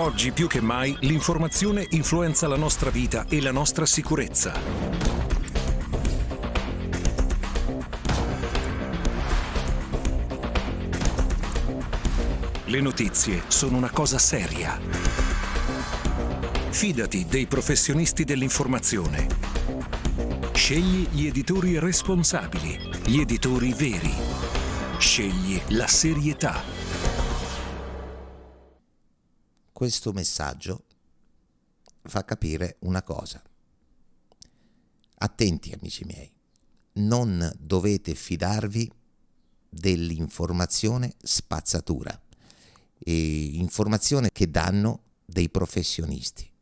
Oggi più che mai l'informazione influenza la nostra vita e la nostra sicurezza. Le notizie sono una cosa seria. Fidati dei professionisti dell'informazione. Scegli gli editori responsabili, gli editori veri. Scegli la serietà. Questo messaggio fa capire una cosa. Attenti amici miei, non dovete fidarvi dell'informazione spazzatura, e informazione che danno dei professionisti.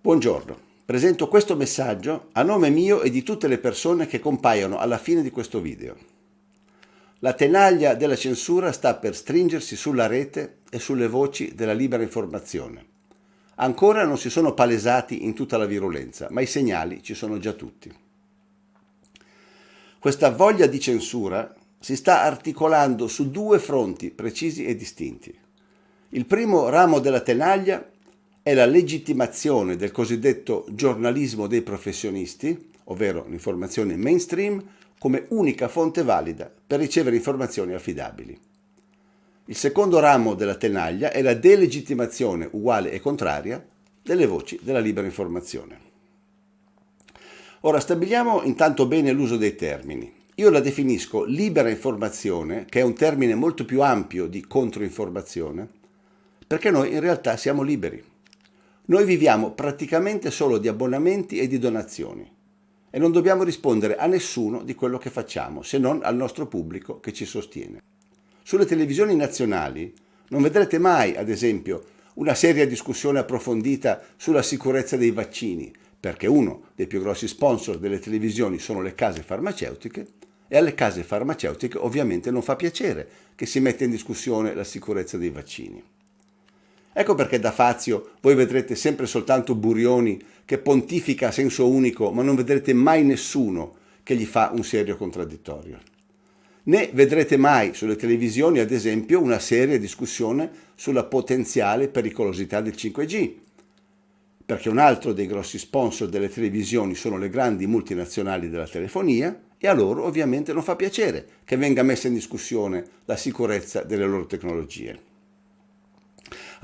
Buongiorno, presento questo messaggio a nome mio e di tutte le persone che compaiono alla fine di questo video. La tenaglia della censura sta per stringersi sulla rete e sulle voci della libera informazione. Ancora non si sono palesati in tutta la virulenza, ma i segnali ci sono già tutti. Questa voglia di censura si sta articolando su due fronti precisi e distinti. Il primo ramo della tenaglia è la legittimazione del cosiddetto giornalismo dei professionisti, ovvero l'informazione mainstream, come unica fonte valida per ricevere informazioni affidabili. Il secondo ramo della tenaglia è la delegittimazione uguale e contraria delle voci della libera informazione. Ora stabiliamo intanto bene l'uso dei termini. Io la definisco libera informazione, che è un termine molto più ampio di controinformazione, perché noi in realtà siamo liberi. Noi viviamo praticamente solo di abbonamenti e di donazioni e non dobbiamo rispondere a nessuno di quello che facciamo, se non al nostro pubblico che ci sostiene. Sulle televisioni nazionali non vedrete mai, ad esempio, una seria discussione approfondita sulla sicurezza dei vaccini, perché uno dei più grossi sponsor delle televisioni sono le case farmaceutiche e alle case farmaceutiche ovviamente non fa piacere che si metta in discussione la sicurezza dei vaccini. Ecco perché da Fazio voi vedrete sempre soltanto Burioni che pontifica a senso unico, ma non vedrete mai nessuno che gli fa un serio contraddittorio. Né vedrete mai sulle televisioni, ad esempio, una seria discussione sulla potenziale pericolosità del 5G, perché un altro dei grossi sponsor delle televisioni sono le grandi multinazionali della telefonia e a loro ovviamente non fa piacere che venga messa in discussione la sicurezza delle loro tecnologie.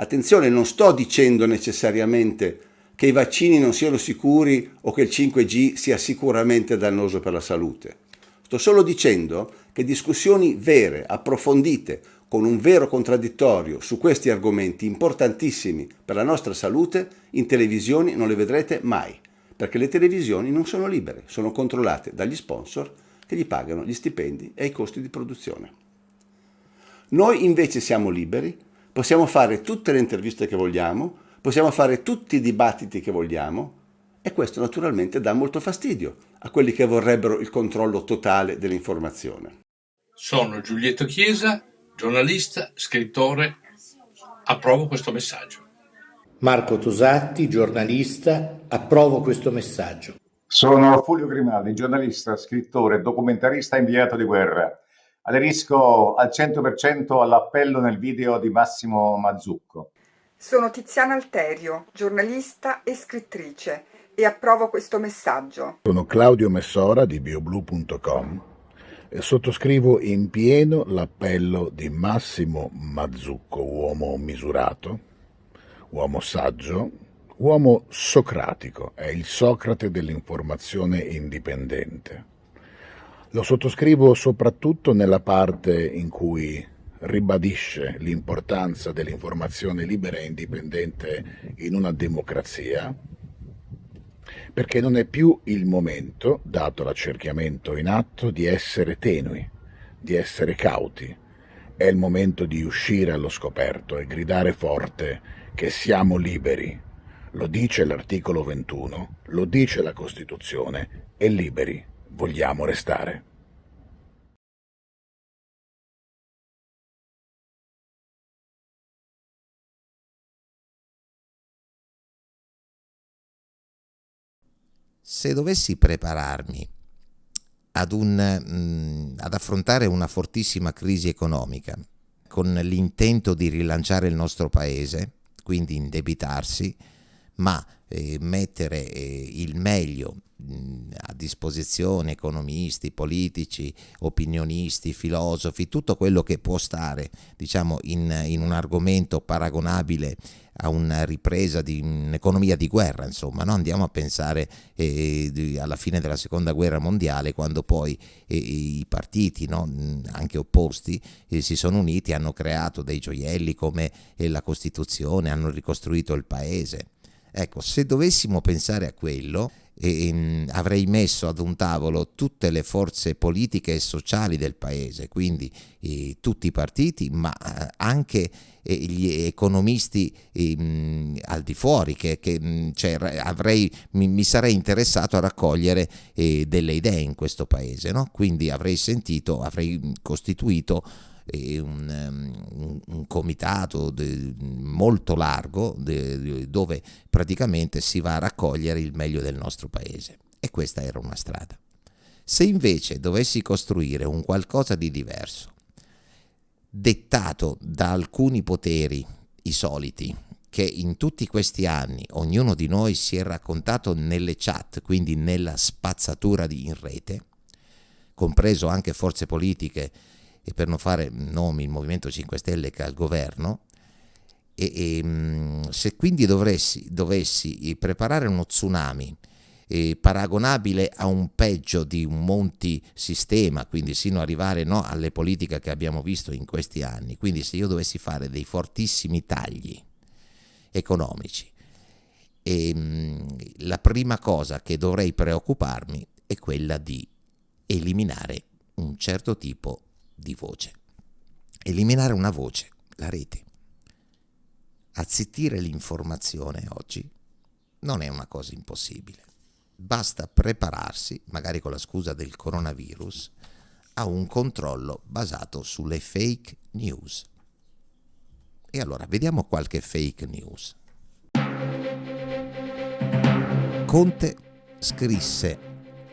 Attenzione, non sto dicendo necessariamente che i vaccini non siano sicuri o che il 5G sia sicuramente dannoso per la salute. Sto solo dicendo che discussioni vere, approfondite, con un vero contraddittorio su questi argomenti importantissimi per la nostra salute, in televisioni non le vedrete mai, perché le televisioni non sono libere, sono controllate dagli sponsor che gli pagano gli stipendi e i costi di produzione. Noi invece siamo liberi possiamo fare tutte le interviste che vogliamo, possiamo fare tutti i dibattiti che vogliamo e questo naturalmente dà molto fastidio a quelli che vorrebbero il controllo totale dell'informazione. Sono Giulietto Chiesa, giornalista, scrittore. Approvo questo messaggio. Marco Tosatti, giornalista, approvo questo messaggio. Sono Fulvio Grimaldi, giornalista, scrittore, documentarista inviato di guerra. Aderisco al 100% all'appello nel video di Massimo Mazzucco. Sono Tiziana Alterio, giornalista e scrittrice e approvo questo messaggio. Sono Claudio Messora di bioblu.com e sottoscrivo in pieno l'appello di Massimo Mazzucco, uomo misurato, uomo saggio, uomo socratico, è il Socrate dell'informazione indipendente. Lo sottoscrivo soprattutto nella parte in cui ribadisce l'importanza dell'informazione libera e indipendente in una democrazia, perché non è più il momento, dato l'accerchiamento in atto, di essere tenui, di essere cauti. È il momento di uscire allo scoperto e gridare forte che siamo liberi. Lo dice l'articolo 21, lo dice la Costituzione, e liberi vogliamo restare. Se dovessi prepararmi ad, un, mm, ad affrontare una fortissima crisi economica con l'intento di rilanciare il nostro paese, quindi indebitarsi, ma eh, mettere eh, il meglio mh, a disposizione economisti, politici, opinionisti, filosofi, tutto quello che può stare diciamo, in, in un argomento paragonabile a una ripresa di un'economia di guerra, insomma, no? andiamo a pensare eh, di, alla fine della seconda guerra mondiale, quando poi eh, i partiti, no? anche opposti, eh, si sono uniti, hanno creato dei gioielli come eh, la Costituzione, hanno ricostruito il paese. Ecco, se dovessimo pensare a quello, eh, avrei messo ad un tavolo tutte le forze politiche e sociali del paese, quindi eh, tutti i partiti, ma eh, anche eh, gli economisti ehm, al di fuori, che, che cioè, avrei, mi, mi, sarei interessato a raccogliere eh, delle idee in questo paese, no? quindi avrei sentito, avrei costituito un, un, un, comitato de, molto largo de, dove praticamente si va a raccogliere il meglio del nostro paese e questa era una strada. Se invece dovessi costruire un qualcosa di diverso, dettato da alcuni poteri, i soliti, che in tutti questi anni ognuno di noi si è raccontato nelle chat, quindi nella spazzatura in rete, compreso anche forze politiche e per non fare nomi il Movimento 5 Stelle che è al governo, e, e, mm, se quindi dovessi, dovessi preparare uno tsunami eh, paragonabile a un peggio di un monti sistema, quindi sino ad arrivare no, alle politiche che abbiamo visto in questi anni, quindi se io dovessi fare dei fortissimi tagli economici, e, mm, la prima cosa che dovrei preoccuparmi è quella di eliminare un certo tipo di voce. Eliminare una voce, la rete. Azzittire l'informazione oggi non è una cosa impossibile. Basta prepararsi, magari con la scusa del coronavirus, a un controllo basato sulle fake news. E allora vediamo qualche fake news. Conte scrisse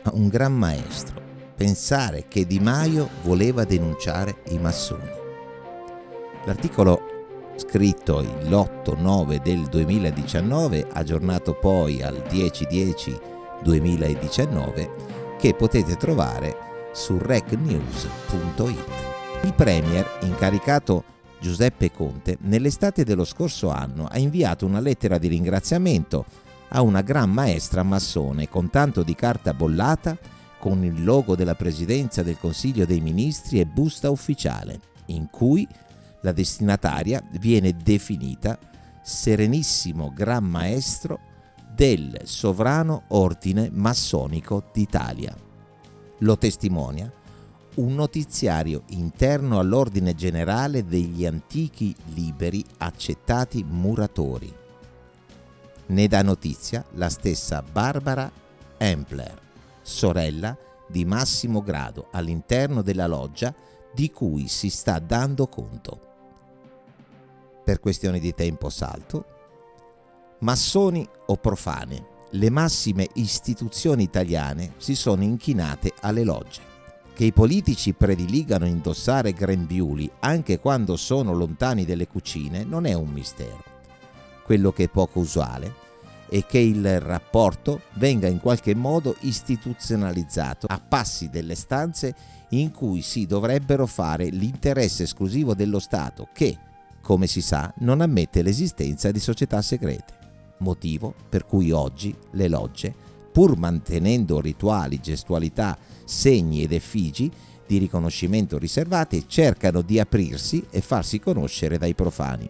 a un gran maestro pensare che Di Maio voleva denunciare i massoni. L'articolo scritto l'8-9 del 2019, aggiornato poi al 10-10-2019, che potete trovare su recnews.it. Il Premier, incaricato Giuseppe Conte, nell'estate dello scorso anno ha inviato una lettera di ringraziamento a una gran maestra massone con tanto di carta bollata con il logo della Presidenza del Consiglio dei Ministri e busta ufficiale, in cui la destinataria viene definita Serenissimo Gran Maestro del Sovrano Ordine Massonico d'Italia. Lo testimonia un notiziario interno all'Ordine Generale degli Antichi Liberi Accettati Muratori. Ne dà notizia la stessa Barbara Empler sorella di massimo grado all'interno della loggia di cui si sta dando conto. Per questioni di tempo salto, massoni o profane, le massime istituzioni italiane si sono inchinate alle logge. Che i politici prediligano indossare grembiuli anche quando sono lontani dalle cucine non è un mistero. Quello che è poco usuale e che il rapporto venga in qualche modo istituzionalizzato a passi delle stanze in cui si dovrebbero fare l'interesse esclusivo dello Stato che, come si sa, non ammette l'esistenza di società segrete. Motivo per cui oggi le logge, pur mantenendo rituali, gestualità, segni ed effigi di riconoscimento riservati, cercano di aprirsi e farsi conoscere dai profani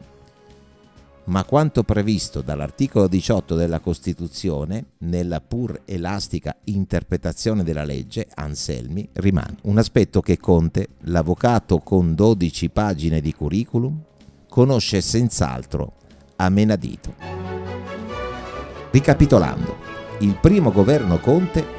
ma quanto previsto dall'articolo 18 della Costituzione, nella pur elastica interpretazione della legge, Anselmi, rimane. Un aspetto che Conte, l'avvocato con 12 pagine di curriculum, conosce senz'altro a menadito. Ricapitolando, il primo governo Conte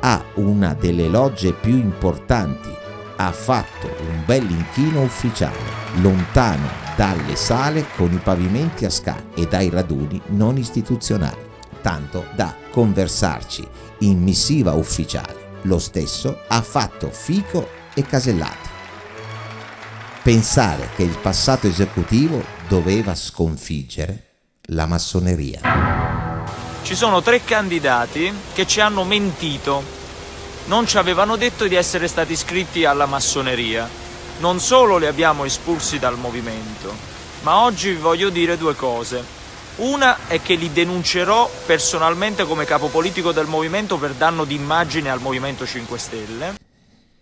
ha una delle logge più importanti, ha fatto un bel inchino ufficiale, lontano dalle sale con i pavimenti a scala e dai raduni non istituzionali. tanto da conversarci in missiva ufficiale. Lo stesso ha fatto Fico e Casellati. Pensare che il passato esecutivo doveva sconfiggere la massoneria. Ci sono tre candidati che ci hanno mentito. Non ci avevano detto di essere stati iscritti alla massoneria. Non solo li abbiamo espulsi dal movimento, ma oggi vi voglio dire due cose. Una è che li denuncerò personalmente come capo politico del movimento per danno d'immagine al Movimento 5 Stelle.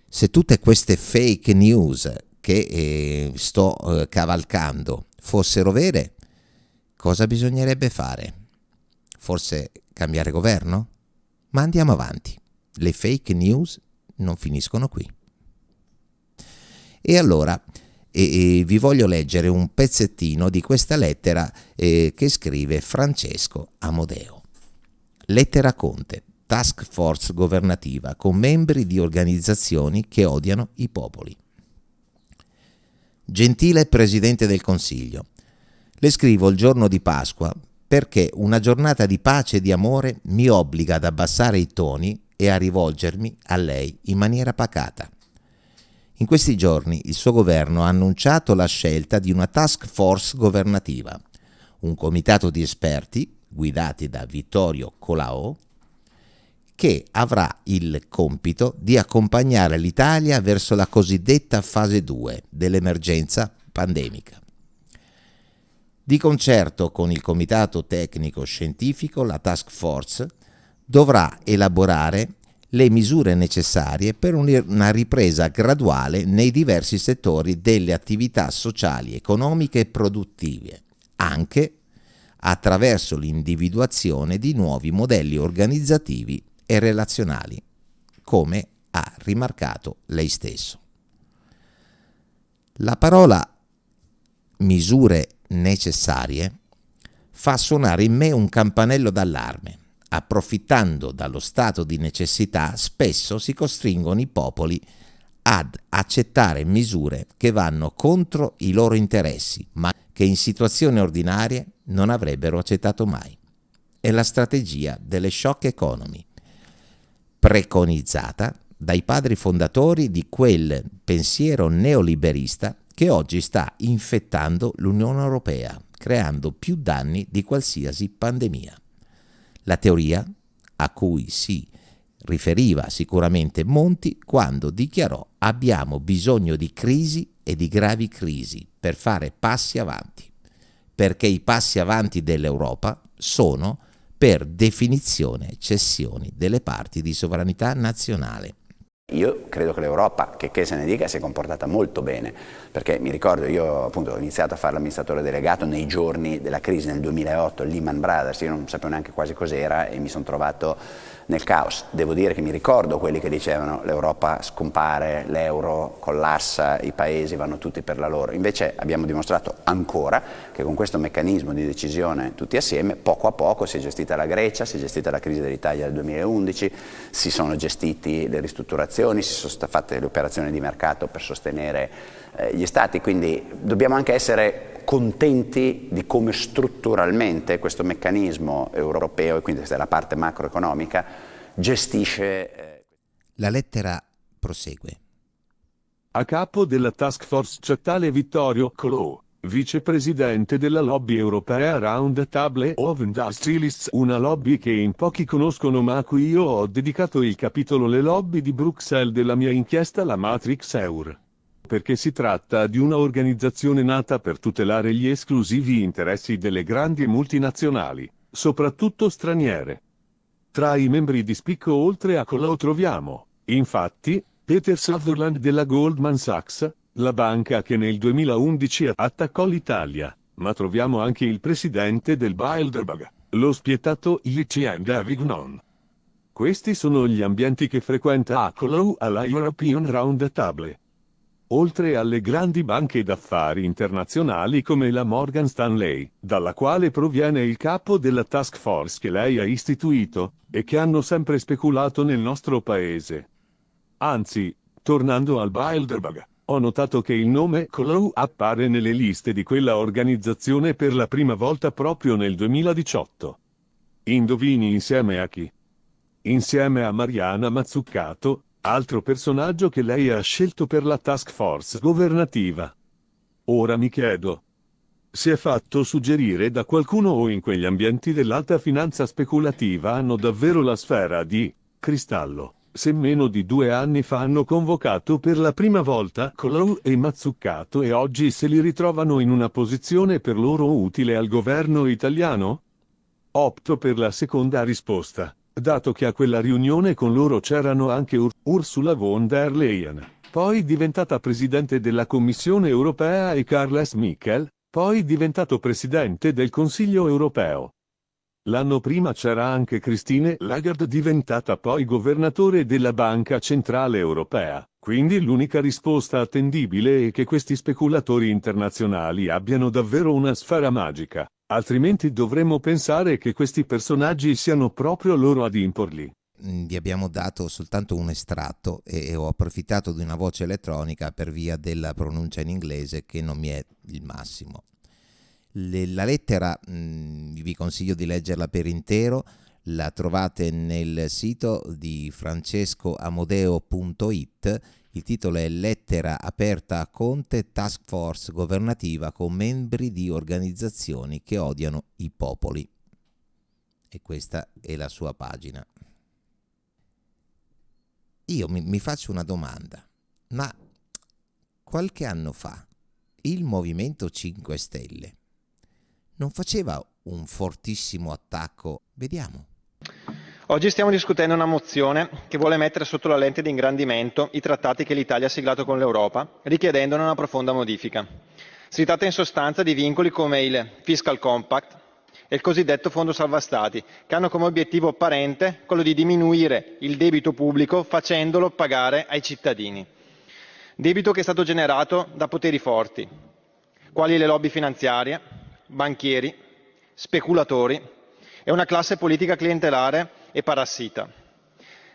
Se tutte queste fake news che eh, sto eh, cavalcando fossero vere, cosa bisognerebbe fare? Forse cambiare governo? Ma andiamo avanti. Le fake news non finiscono qui. E allora e, e vi voglio leggere un pezzettino di questa lettera eh, che scrive Francesco Amodeo. Lettera Conte, task force governativa con membri di organizzazioni che odiano i popoli. Gentile Presidente del Consiglio, le scrivo il giorno di Pasqua perché una giornata di pace e di amore mi obbliga ad abbassare i toni e a rivolgermi a lei in maniera pacata. In questi giorni il suo governo ha annunciato la scelta di una task force governativa, un comitato di esperti guidati da Vittorio Colao, che avrà il compito di accompagnare l'Italia verso la cosiddetta fase 2 dell'emergenza pandemica. Di concerto con il Comitato Tecnico Scientifico, la Task Force dovrà elaborare le misure necessarie per una ripresa graduale nei diversi settori delle attività sociali, economiche e produttive, anche attraverso l'individuazione di nuovi modelli organizzativi e relazionali, come ha rimarcato lei stesso. La parola misure necessarie fa suonare in me un campanello d'allarme approfittando dallo stato di necessità, spesso si costringono i popoli ad accettare misure che vanno contro i loro interessi, ma che in situazioni ordinarie non avrebbero accettato mai. È la strategia delle shock economy, preconizzata dai padri fondatori di quel pensiero neoliberista che oggi sta infettando l'Unione Europea, creando più danni di qualsiasi pandemia. La teoria a cui si riferiva sicuramente Monti quando dichiarò abbiamo bisogno di crisi e di gravi crisi per fare passi avanti, perché i passi avanti dell'Europa sono per definizione cessioni delle parti di sovranità nazionale. Io credo che l'Europa, che, che se ne dica, si è comportata molto bene, perché mi ricordo, io appunto ho iniziato a fare l'amministratore delegato nei giorni della crisi nel 2008, Lehman Brothers, io non sapevo neanche quasi cos'era e mi sono trovato nel caos. Devo dire che mi ricordo quelli che dicevano l'Europa scompare, l'euro collassa, i paesi vanno tutti per la loro. Invece abbiamo dimostrato ancora che con questo meccanismo di decisione tutti assieme, poco a poco si è gestita la Grecia, si è gestita la crisi dell'Italia del 2011, si sono gestiti le ristrutturazioni, si sono fatte le operazioni di mercato per sostenere eh, gli stati, quindi dobbiamo anche essere contenti di come strutturalmente questo meccanismo europeo, e quindi questa è la parte macroeconomica, gestisce... Eh, la lettera prosegue. A capo della task force c'è tale Vittorio Colò, vicepresidente della lobby europea Round Table of Industrialists, una lobby che in pochi conoscono ma a cui io ho dedicato il capitolo Le lobby di Bruxelles della mia inchiesta La Matrix Eur perché si tratta di una organizzazione nata per tutelare gli esclusivi interessi delle grandi multinazionali, soprattutto straniere. Tra i membri di spicco oltre a Colau troviamo, infatti, Peter Sutherland della Goldman Sachs, la banca che nel 2011 attaccò l'Italia, ma troviamo anche il presidente del Bilderberg, lo spietato Etienne Davignon. Questi sono gli ambienti che frequenta Akolau alla European Round Table oltre alle grandi banche d'affari internazionali come la Morgan Stanley, dalla quale proviene il capo della task force che lei ha istituito, e che hanno sempre speculato nel nostro paese. Anzi, tornando al Bilderberg, ho notato che il nome Clow appare nelle liste di quella organizzazione per la prima volta proprio nel 2018. Indovini insieme a chi? Insieme a Mariana Mazzuccato, altro personaggio che lei ha scelto per la task force governativa. Ora mi chiedo, si è fatto suggerire da qualcuno o in quegli ambienti dell'alta finanza speculativa hanno davvero la sfera di cristallo. Se meno di due anni fa hanno convocato per la prima volta Colou e Mazzuccato e oggi se li ritrovano in una posizione per loro utile al governo italiano? Opto per la seconda risposta, dato che a quella riunione con loro c'erano anche Ur Ursula von der Leyen, poi diventata presidente della Commissione europea e Carles Michel, poi diventato presidente del Consiglio europeo. L'anno prima c'era anche Christine Lagarde diventata poi governatore della Banca Centrale Europea, quindi l'unica risposta attendibile è che questi speculatori internazionali abbiano davvero una sfera magica, altrimenti dovremmo pensare che questi personaggi siano proprio loro ad imporli. Vi abbiamo dato soltanto un estratto e ho approfittato di una voce elettronica per via della pronuncia in inglese che non mi è il massimo. Le, la lettera mh, vi consiglio di leggerla per intero, la trovate nel sito di francescoamodeo.it. Il titolo è Lettera aperta a Conte, Task Force governativa con membri di organizzazioni che odiano i popoli. E questa è la sua pagina. Io mi, mi faccio una domanda, ma qualche anno fa il Movimento 5 Stelle non faceva un fortissimo attacco? Vediamo. Oggi stiamo discutendo una mozione che vuole mettere sotto la lente di ingrandimento i trattati che l'Italia ha siglato con l'Europa, richiedendone una profonda modifica. Si tratta in sostanza di vincoli come il Fiscal Compact e il cosiddetto Fondo Salva Stati, che hanno come obiettivo apparente quello di diminuire il debito pubblico facendolo pagare ai cittadini. Debito che è stato generato da poteri forti, quali le lobby finanziarie, banchieri, speculatori e una classe politica clientelare e parassita.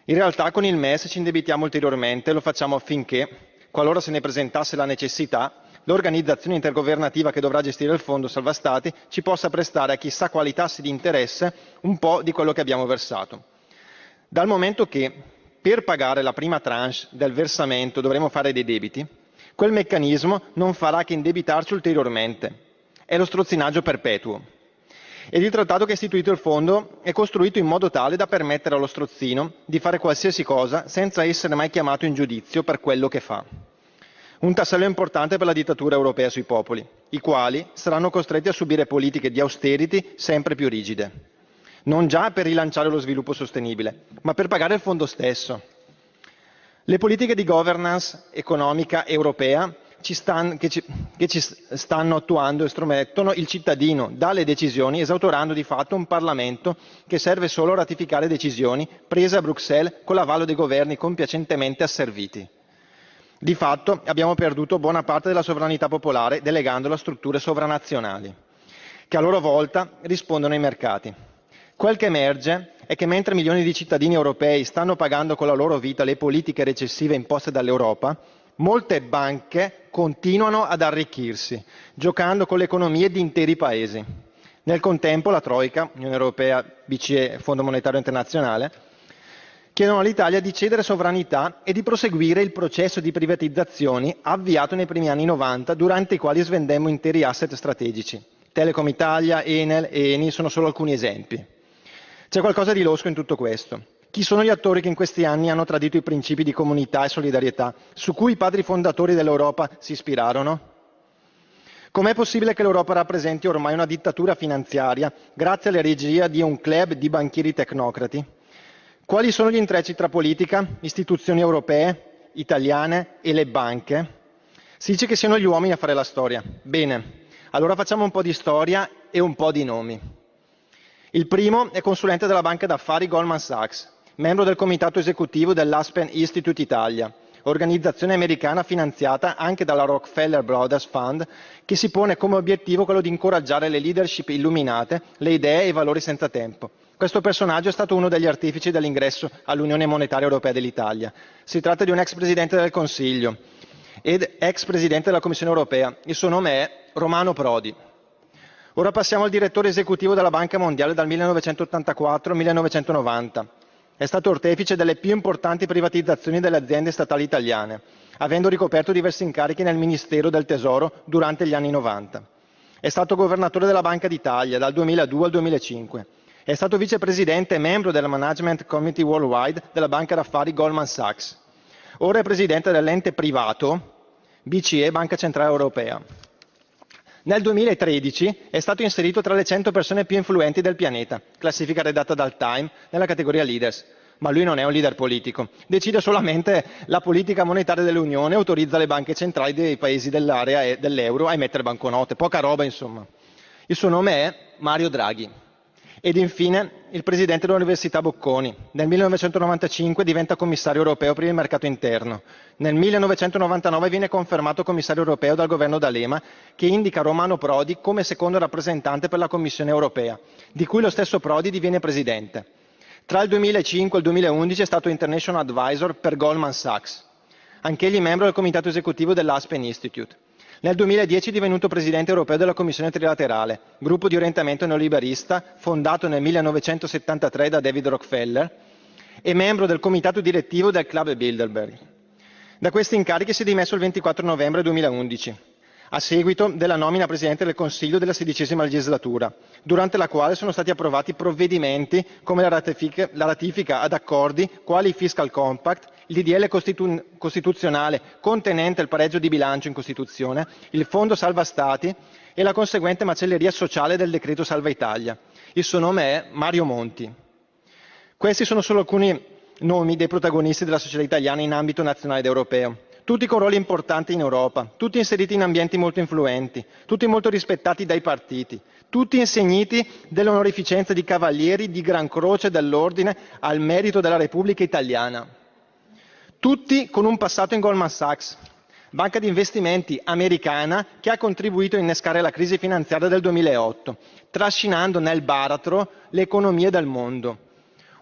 In realtà con il MES ci indebitiamo ulteriormente e lo facciamo affinché, qualora se ne presentasse la necessità, l'organizzazione intergovernativa che dovrà gestire il fondo salva stati ci possa prestare a chissà quali tassi di interesse un po' di quello che abbiamo versato. Dal momento che per pagare la prima tranche del versamento dovremo fare dei debiti, quel meccanismo non farà che indebitarci ulteriormente è lo strozzinaggio perpetuo. Ed il trattato che ha istituito il fondo è costruito in modo tale da permettere allo strozzino di fare qualsiasi cosa senza essere mai chiamato in giudizio per quello che fa. Un tassello importante per la dittatura europea sui popoli, i quali saranno costretti a subire politiche di austerity sempre più rigide. Non già per rilanciare lo sviluppo sostenibile, ma per pagare il fondo stesso. Le politiche di governance economica europea ci stan, che, ci, che, ci, stanno attuando estromettono il cittadino dalle decisioni, esautorando di fatto un Parlamento che serve solo a ratificare decisioni prese a Bruxelles con l'avallo dei governi compiacentemente asserviti. Di fatto abbiamo perduto buona parte della sovranità popolare delegandola a strutture sovranazionali, che a loro volta rispondono ai mercati. Quel che emerge è che mentre milioni di cittadini europei stanno pagando con la loro vita le politiche recessive imposte dall'Europa, molte banche continuano ad arricchirsi, giocando con le economie di interi paesi. Nel contempo la Troica, Unione Europea, BCE, Fondo Monetario Internazionale, chiedono all'Italia di cedere sovranità e di proseguire il processo di privatizzazioni avviato nei primi anni 90, durante i quali svendemmo interi asset strategici. Telecom Italia, Enel e Eni sono solo alcuni esempi. C'è qualcosa di losco in tutto questo. Chi sono gli attori che in questi anni hanno tradito i principi di comunità e solidarietà su cui i padri fondatori dell'Europa si ispirarono? Com'è possibile che l'Europa rappresenti ormai una dittatura finanziaria grazie alla regia di un club di banchieri tecnocrati? Quali sono gli intrecci tra politica, istituzioni europee, italiane e le banche? Si dice che siano gli uomini a fare la storia. Bene, allora facciamo un po' di storia e un po' di nomi. Il primo è consulente della banca d'affari Goldman Sachs, membro del comitato esecutivo dell'Aspen Institute Italia, organizzazione americana finanziata anche dalla Rockefeller Brothers Fund, che si pone come obiettivo quello di incoraggiare le leadership illuminate, le idee e i valori senza tempo. Questo personaggio è stato uno degli artefici dell'ingresso all'Unione Monetaria Europea dell'Italia. Si tratta di un ex presidente del Consiglio ed ex presidente della Commissione Europea. Il suo nome è Romano Prodi. Ora passiamo al direttore esecutivo della Banca Mondiale dal 1984 al 1990. È stato ortefice delle più importanti privatizzazioni delle aziende statali italiane, avendo ricoperto diversi incarichi nel Ministero del Tesoro durante gli anni 90. È stato governatore della Banca d'Italia dal 2002 al 2005. È stato vicepresidente e membro del Management Committee Worldwide della banca d'affari Goldman Sachs. Ora è presidente dell'ente privato BCE Banca Centrale Europea. Nel 2013 è stato inserito tra le 100 persone più influenti del pianeta, classifica redatta dal Time nella categoria Leaders. Ma lui non è un leader politico, decide solamente la politica monetaria dell'Unione, autorizza le banche centrali dei paesi dell'area e dell'euro a emettere banconote, poca roba insomma. Il suo nome è Mario Draghi. Ed infine il presidente dell'Università Bocconi. Nel 1995 diventa commissario europeo per il mercato interno. Nel 1999 viene confermato commissario europeo dal governo D'Alema, che indica Romano Prodi come secondo rappresentante per la Commissione europea, di cui lo stesso Prodi diviene presidente. Tra il 2005 e il 2011 è stato International Advisor per Goldman Sachs. Anch'egli membro del comitato esecutivo dell'Aspen Institute. Nel 2010 è divenuto presidente europeo della Commissione Trilaterale, gruppo di orientamento neoliberista fondato nel 1973 da David Rockefeller e membro del comitato direttivo del Club Bilderberg. Da questi incarichi si è dimesso il 24 novembre 2011, a seguito della nomina Presidente del Consiglio della sedicesima legislatura, durante la quale sono stati approvati provvedimenti come la ratifica, la ratifica ad accordi quali il Fiscal Compact, il DDL costitu- costituzionale contenente il pareggio di bilancio in Costituzione, il Fondo Salva Stati e la conseguente macelleria sociale del decreto Salva Italia. Il suo nome è Mario Monti. Questi sono solo alcuni nomi dei protagonisti della società italiana in ambito nazionale ed europeo. Tutti con ruoli importanti in Europa, tutti inseriti in ambienti molto influenti, tutti molto rispettati dai partiti, tutti insegniti dell'onorificenza di cavalieri di Gran Croce dell'Ordine al merito della Repubblica Italiana tutti con un passato in Goldman Sachs, banca di investimenti americana che ha contribuito a innescare la crisi finanziaria del 2008, trascinando nel baratro le economie del mondo.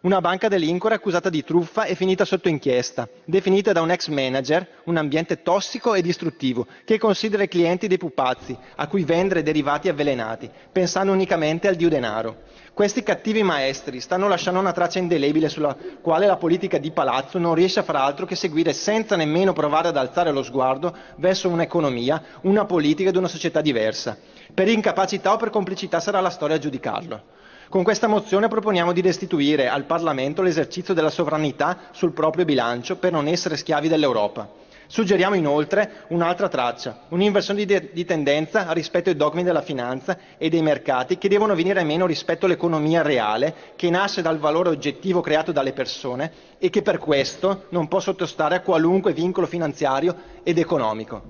Una banca delinquere accusata di truffa e finita sotto inchiesta, definita da un ex manager un ambiente tossico e distruttivo che considera i clienti dei pupazzi a cui vendere derivati avvelenati, pensando unicamente al dio denaro. Questi cattivi maestri stanno lasciando una traccia indelebile sulla quale la politica di palazzo non riesce a far altro che seguire senza nemmeno provare ad alzare lo sguardo verso un'economia, una politica ed una società diversa. Per incapacità o per complicità sarà la storia a giudicarlo. Con questa mozione proponiamo di restituire al Parlamento l'esercizio della sovranità sul proprio bilancio per non essere schiavi dell'Europa. Suggeriamo inoltre un'altra traccia, un'inversione di, di, tendenza rispetto ai dogmi della finanza e dei mercati che devono venire meno rispetto all'economia reale che nasce dal valore oggettivo creato dalle persone e che per questo non può sottostare a qualunque vincolo finanziario ed economico.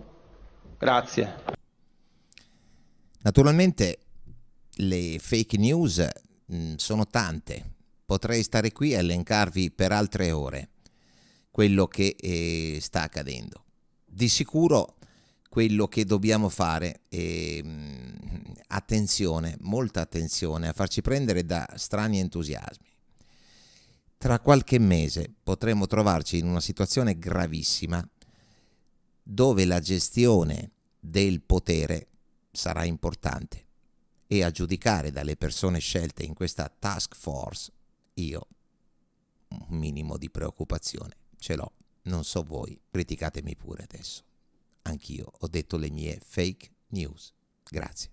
Grazie. Naturalmente le fake news mh, mm, sono tante, potrei stare qui a elencarvi per altre ore quello che eh, sta accadendo. Di sicuro quello che dobbiamo fare è eh, attenzione, molta attenzione a farci prendere da strani entusiasmi. Tra qualche mese potremo trovarci in una situazione gravissima dove la gestione del potere sarà importante e a giudicare dalle persone scelte in questa task force io un minimo di preoccupazione ce l'ho, non so voi, criticatemi pure adesso. Anch'io ho detto le mie fake news. Grazie.